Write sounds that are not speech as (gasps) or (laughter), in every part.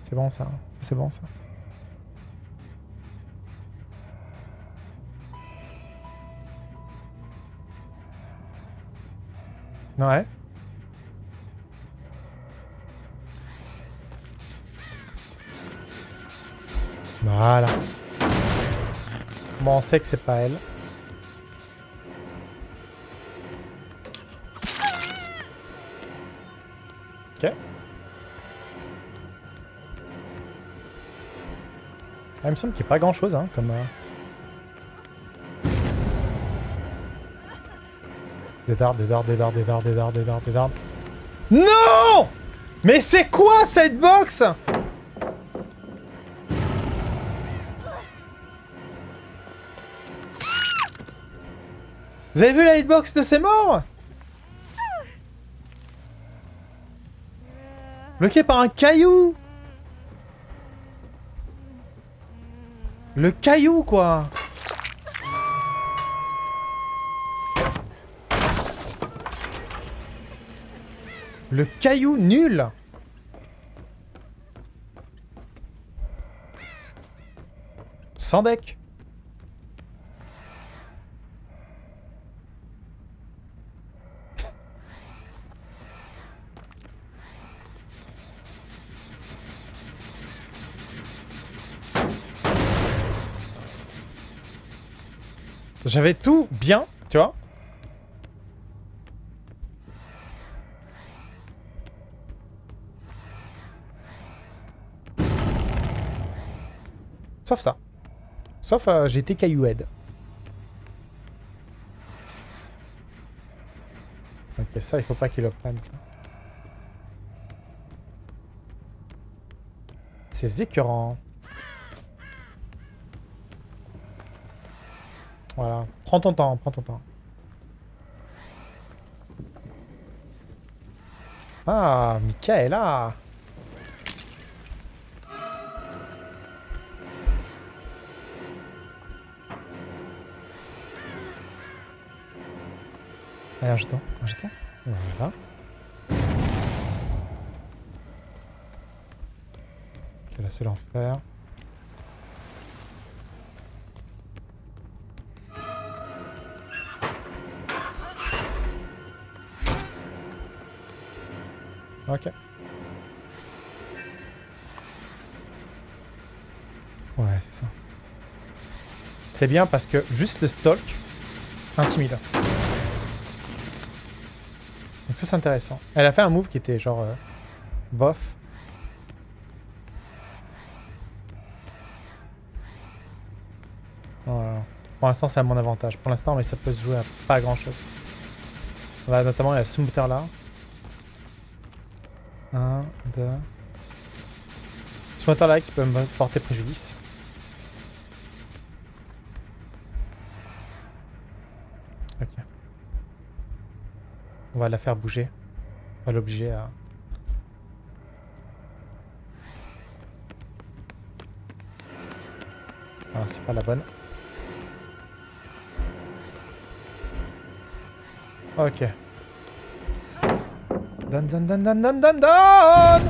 C'est bon ça, c'est bon ça. Ouais. Voilà. Bon, on sait que c'est pas elle. Ok. Ah, il me semble qu'il n'y a pas grand chose, hein, comme... Euh... Des dards, des dards, des dards, des dards, des dards, des dards, des dards. Non Mais c'est quoi cette box? Vous avez vu la hitbox de ces morts Bloqué par un caillou Le caillou, quoi Le caillou nul Sans deck J'avais tout bien, tu vois. Sauf ça. Sauf euh, j'étais cailloued. Ok, ça, il faut pas qu'il le prenne, ça. C'est écœurant. Voilà. Prends ton temps, prends ton temps. Ah, Michaela Allez, un jeton, un jeton. Voilà. Ok, là c'est l'enfer. Ok. Ouais, c'est ça. C'est bien parce que juste le stalk intimide. Donc ça c'est intéressant. Elle a fait un move qui était genre euh, bof. Pour l'instant c'est à mon avantage. Pour l'instant mais ça peut se jouer à pas grand chose. Là notamment il y a ce moteur là. 1, 2. Ce moteur là qui peut me porter préjudice. Ok. On va la faire bouger. On va l'obliger à... Ah, c'est pas la bonne. Ok. Donne, donne, donne, donne, donne, donne, donne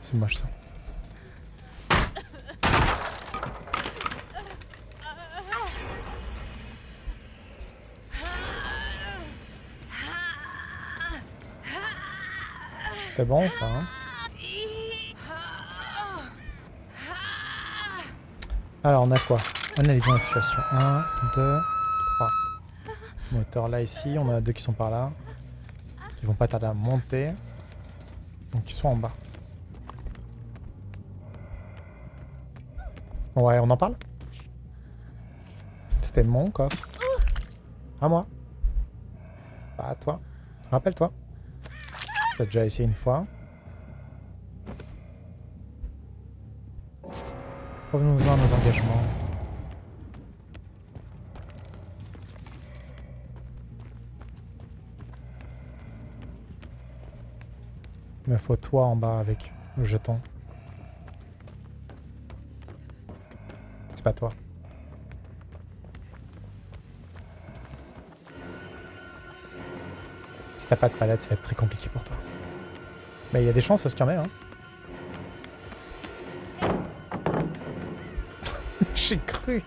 C'est moche ça. C'était bon ça, hein Alors on a quoi? Analysons la situation. 1, 2, 3. Moteur là ici, on a deux qui sont par là. Qui vont pas tarder à monter. Donc ils sont en bas. Ouais, on en parle? C'était mon coffre. À moi. Pas à toi. Rappelle-toi. T'as déjà essayé une fois. Revenons-en à nos engagements. Mais faut toi en bas avec le jeton. C'est pas toi. Si t'as pas de palette, ça va être très compliqué pour toi. Mais il y a des chances à ce qu'il y en ait, hein. (laughs) J'ai cru.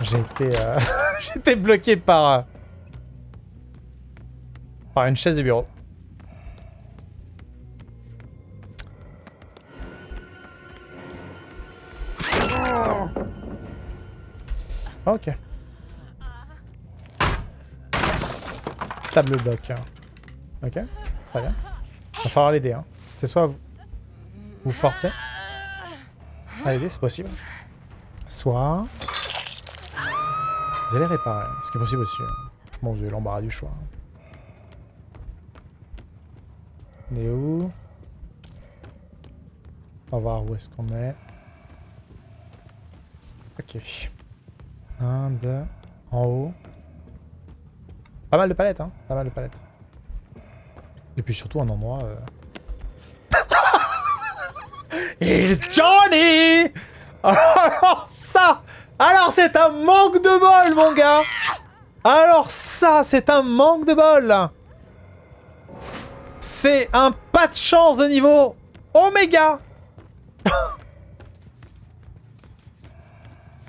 J'ai été, euh... (laughs) Bloqué par... euh, Par une chaise de bureau. Ok. Table bloc. hein. Ok, très bien. Va falloir l'aider. Hein. C'est soit vous, vous forcez à l'aider, c'est possible. Soit vous allez réparer, ce qui est possible aussi. hein. Que vous avez l'embarras du choix. On est où? On va voir où est-ce qu'on est. Ok. Un, deux, en haut. Pas mal de palettes, hein. Pas mal de palettes. Et puis surtout un endroit... Euh... (laughs) It's Johnny! (laughs) Alors ça Alors c'est un manque de bol, mon gars! Alors ça, c'est un manque de bol! C'est un pas de chance de niveau Oméga! (laughs)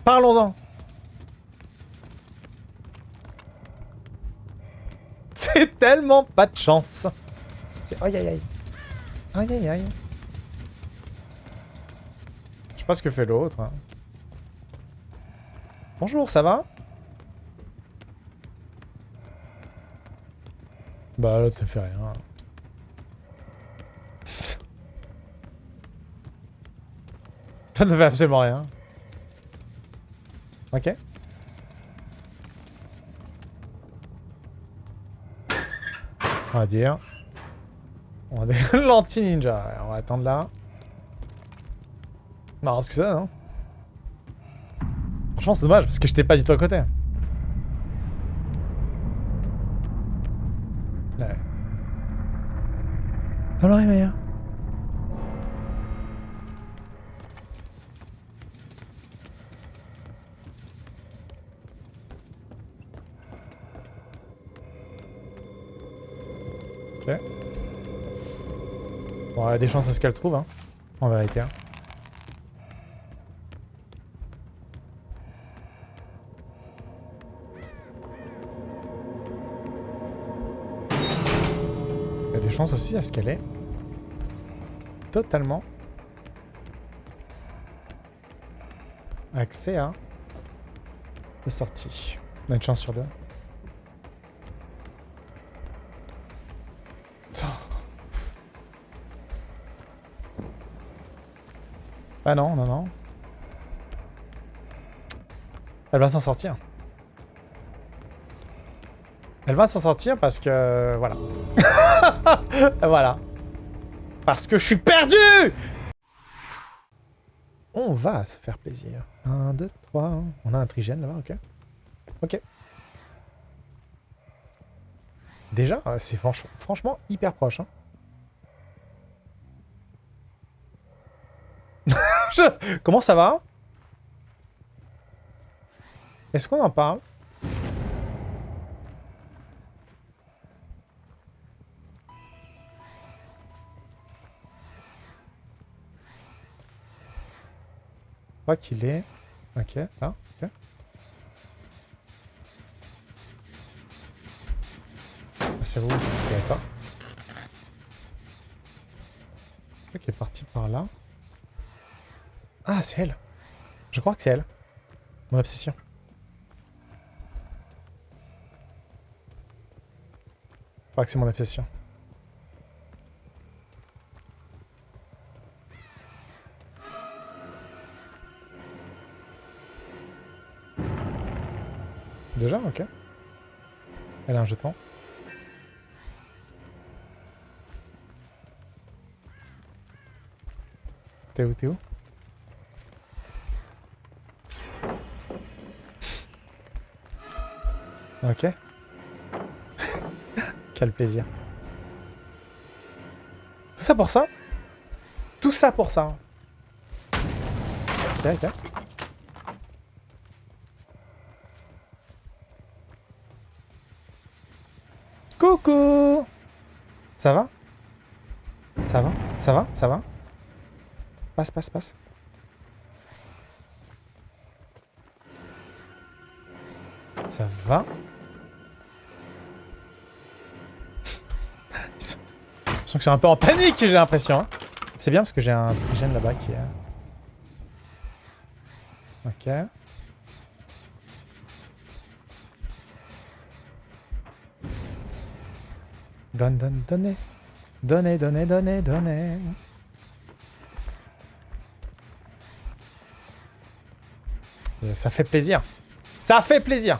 Parlons-en C'est tellement pas de chance. C'est... Aïe aïe aïe. Aïe aïe aïe. Je sais pas ce que fait l'autre. hein. Bonjour, ça va? Bah là, te fait rien. (laughs) Ça ne fait absolument rien. Ok. On va dire. On va dire l'anti-ninja. On va attendre là. Marrant ce que ça, non Franchement, c'est dommage parce que j'étais pas du tout à côté. Ouais. Alors, Maya Ok. A des chances à ce qu'elle trouve, hein. En vérité. hein. Il y a des chances aussi à ce qu'elle ait totalement accès à de sortie. On a une chance sur deux. Ah non, non, non. Elle va s'en sortir. Elle va s'en sortir parce que... Voilà. (laughs) voilà. Parce que je suis perdu On va se faire plaisir. 1, 2, 3. On a un trigène là-bas, ok. Ok. Déjà, euh, c'est franch- franchement hyper proche. Hein. Je- Comment ça va? Est-ce qu'on en parle? Je crois qu'il est... Ok, là, ok. Ah, c'est vous, c'est à toi. Est parti par là. Ah, c'est elle. Je crois que c'est elle. Mon obsession. Je crois que c'est mon obsession. Déjà, ok. Elle a un jeton. T'es où, t'es où? Ok. Quel plaisir. Tout ça pour ça? Tout ça pour ça Ok. Coucou Ça va? Ça va? Ça va? Ça va? Passe, passe, passe. Ça va? Sens que c'est un peu en panique, j'ai l'impression. hein. C'est bien parce que j'ai un trigène là-bas qui est... Ok. Donne, donne, donnez. Donnez, donnez, donnez, donnez. Ça fait plaisir. Ça fait plaisir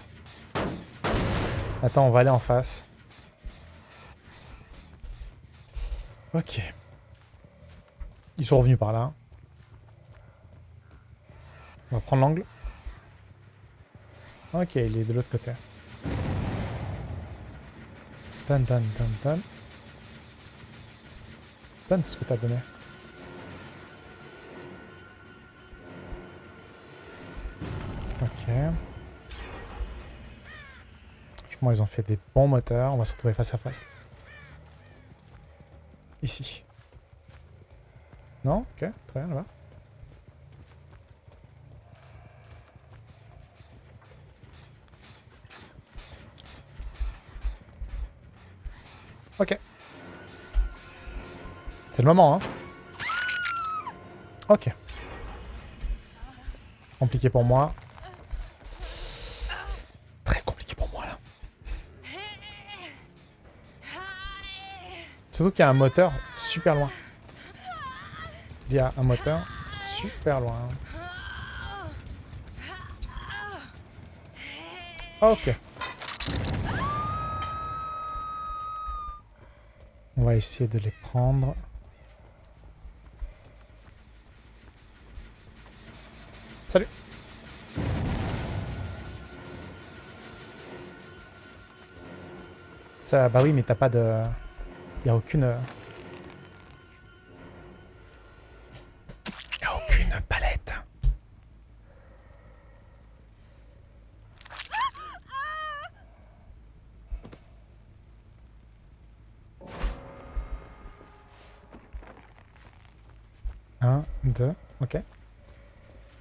Attends, on va aller en face. Ok. Ils sont revenus par là. On va prendre l'angle. Ok, il est de l'autre côté. Donne, donne, donne, donne. Donne ce que t'as donné. Ok. Franchement, ils ont fait des bons moteurs. On va se retrouver face à face. Ici. Non? Ok, très bien, là-bas. Ok. C'est le moment, hein. Ok. Compliqué pour moi. Très compliqué pour moi, là. Surtout qu'il y a un moteur super loin. Il y a un moteur super loin. Ok. On va essayer de les prendre. Salut Ça, bah oui, mais t'as pas de... Y a aucune... a aucune palette. Un, deux, ok. Va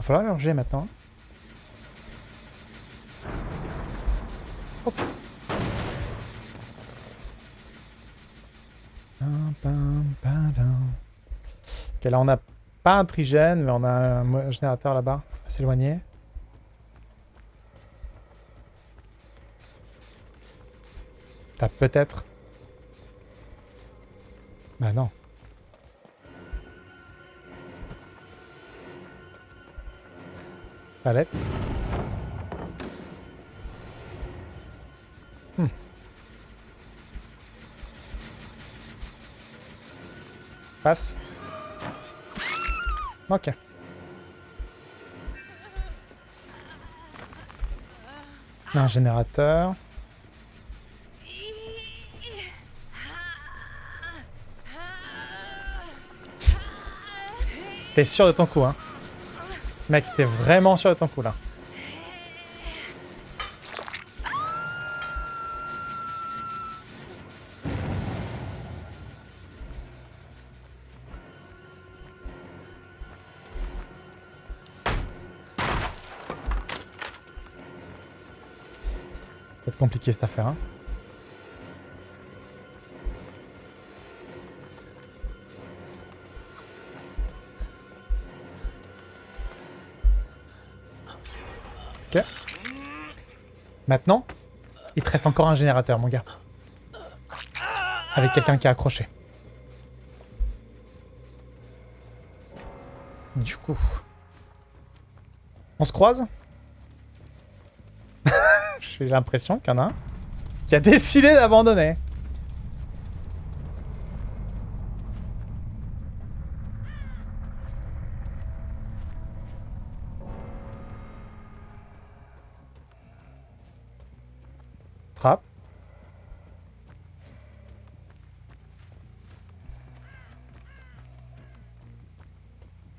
falloir urger maintenant. Hop. Ok, là on n'a pas un trigène, mais on a un générateur là-bas, à s'éloigner. T'as peut-être... Bah non. Palette. Passe. Ok. Un générateur. T'es sûr de ton coup, hein? Mec, t'es vraiment sûr de ton coup, là. Compliqué cette affaire, hein. Ok. Maintenant, il te reste encore un générateur, mon gars. Avec quelqu'un qui est accroché. Du coup... On se croise? j'ai l'impression qu'il y en a qui a décidé d'abandonner. Trappe.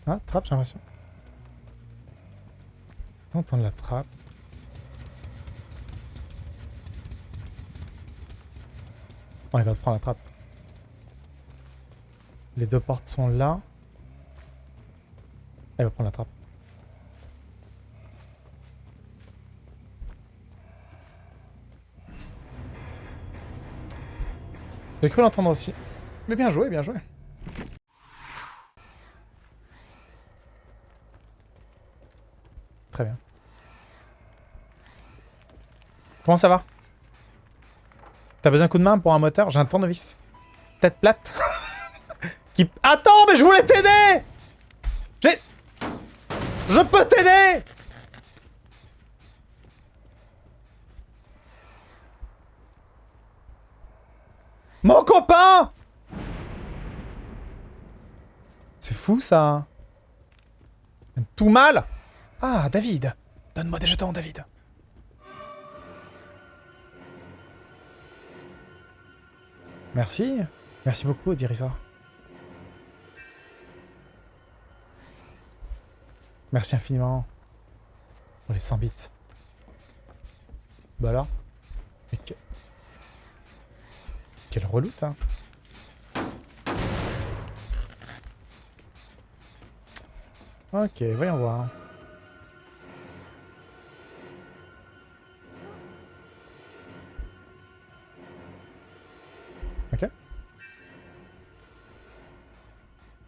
Ah, trappe, j'ai l'impression. On entend la trappe. Oh, il va te prendre la trappe. Les deux portes sont là. Elle va prendre la trappe. J'ai cru l'entendre aussi. Mais bien joué, bien joué. Très bien. Comment ça va? T'as besoin d'un coup de main pour un moteur? J'ai un tournevis. Tête plate. (laughs) Attends, mais je voulais t'aider J'ai... Je peux t'aider Mon copain C'est fou, ça. Tout mal Ah, David Donne-moi des jetons, David. Merci. Merci beaucoup, Dirisa. Merci infiniment. Pour les 100 bits. Bah alors? Mais que... Quelle reloute, hein Ok, voyons voir.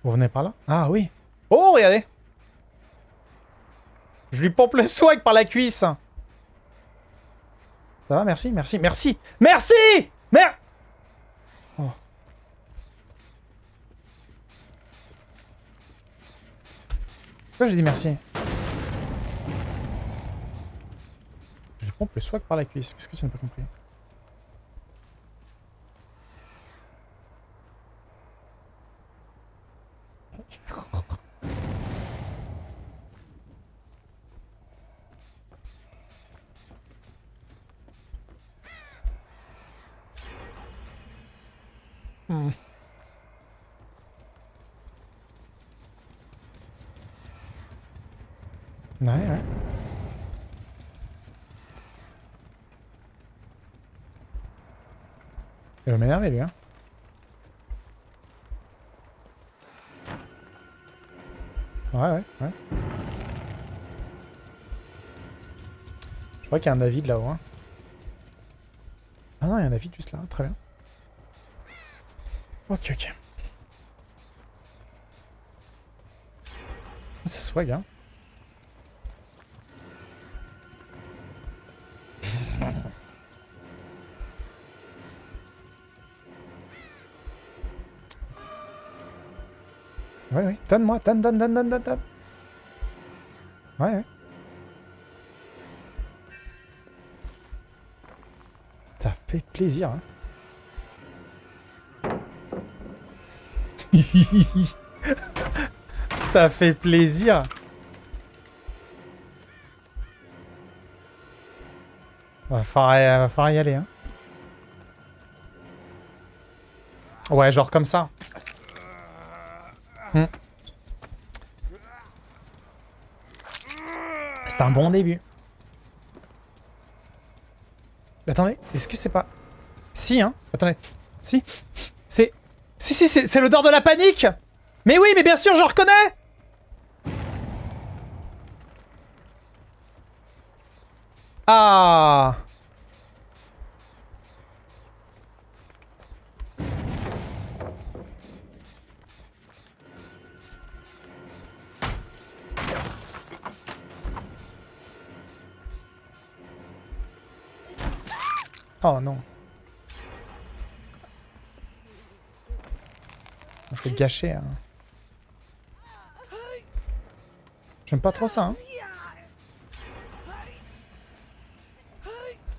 Vous venez par là? Ah oui. Oh, regardez. Je lui pompe le swag par la cuisse. Ça va, merci, merci, merci. Merci! Merde oh. Pourquoi j'ai dit merci? Je lui pompe le swag par la cuisse. Qu'est-ce que tu n'as pas compris? Ouais, ouais. Il va m'énerver, lui, hein. Ouais, ouais, ouais. Je crois qu'il y a un David là-haut. Hein. Ah non, il y a un David juste là, très bien. Ok, ok. Ah, c'est swag, hein. Donne-moi, donne, donne, donne, donne, donne, donne. Ouais, ouais. Ça fait plaisir, hein. (laughs) Ça fait plaisir. Va falloir, va falloir y aller, hein. Ouais, genre comme ça. Hmm. C'est un bon début. Attendez, est-ce que c'est pas... Si, hein Attendez. Si. C'est... Si, si, c'est l'odeur de la panique Mais oui, mais bien sûr, je reconnais Ah Oh non. On fait gâcher. Hein. J'aime pas trop ça. Hein.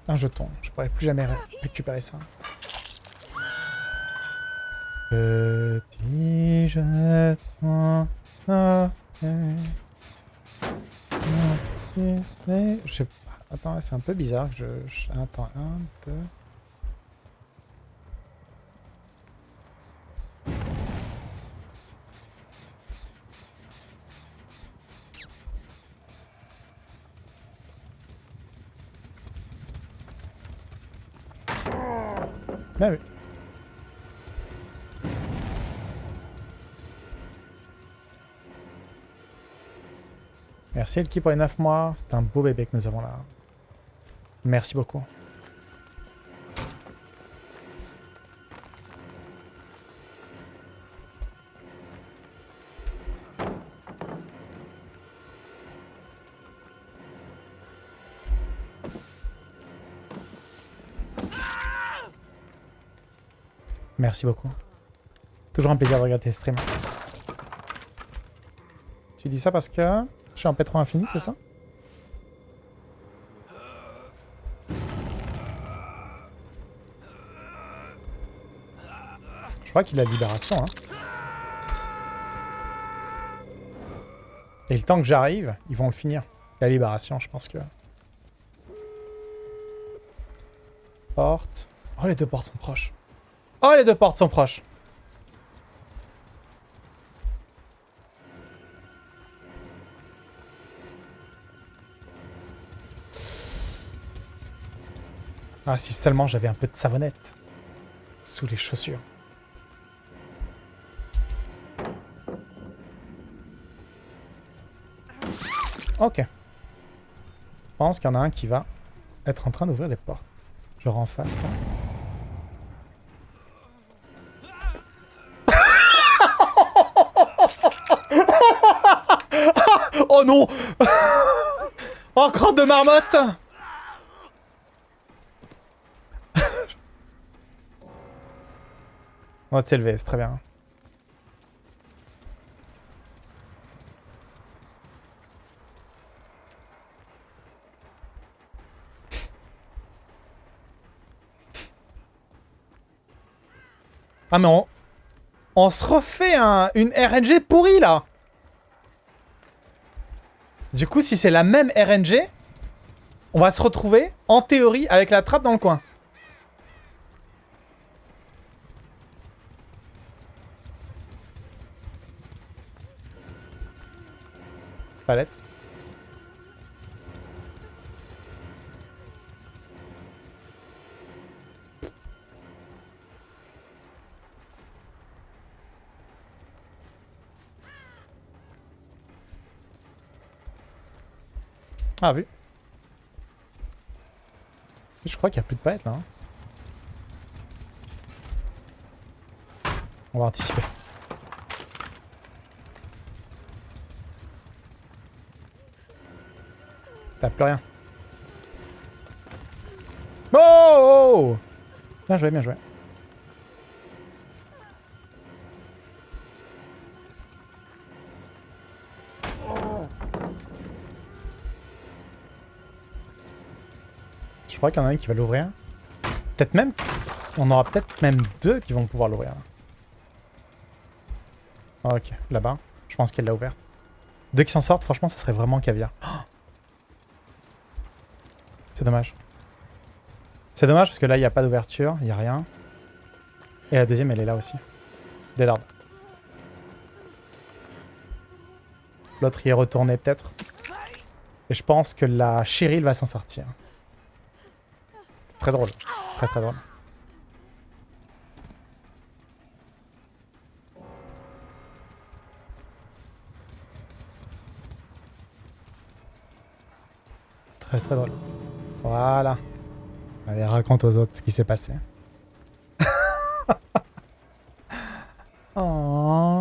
Un jeton. Je pourrais plus jamais récupérer ça. Petit jeton. Je sais pas. Attends, c'est un peu bizarre. Je, attends, un, deux... Bien vu. Merci Elki pour les 9 mois, c'est un beau bébé que nous avons là. Merci beaucoup. Merci beaucoup. Toujours un plaisir de regarder tes streams. Tu dis ça parce que je suis en pétro infini, c'est ça? Crois qu'il a libération. Hein. Et le temps que j'arrive, ils vont le finir. La libération, je pense que... Porte. Oh, les deux portes sont proches. Oh, les deux portes sont proches. Ah, si seulement j'avais un peu de savonnette sous les chaussures. Ok. Je pense qu'il y en a un qui va être en train d'ouvrir les portes. Je en face là. (laughs) oh non (laughs) Encore de marmotte On va s'élever, c'est très bien. Ah mais on... Se refait un, une RNG pourrie là Du coup si c'est la même RNG, on va se retrouver en théorie avec la trappe dans le coin. Palette. Ah, vu. Je crois qu'il n'y a plus de palettes là. Hein. On va anticiper. T'as plus rien. Oh, oh, oh Bien joué, bien joué. Je crois qu'il y en a un qui va l'ouvrir. Peut-être même... On aura peut-être même deux qui vont pouvoir l'ouvrir. ok, là-bas. Je pense qu'elle l'a ouvert. Deux qui s'en sortent, franchement, ça serait vraiment caviar. (gasps) C'est dommage. C'est dommage parce que là, il n'y a pas d'ouverture, il n'y a rien. Et la deuxième, elle est là aussi. L'ordre. L'autre y est retourné peut-être. Et je pense que la Cheryl va s'en sortir. Très drôle. Très très drôle. Très très drôle. Voilà. Allez, raconte aux autres ce qui s'est passé. (laughs) oh.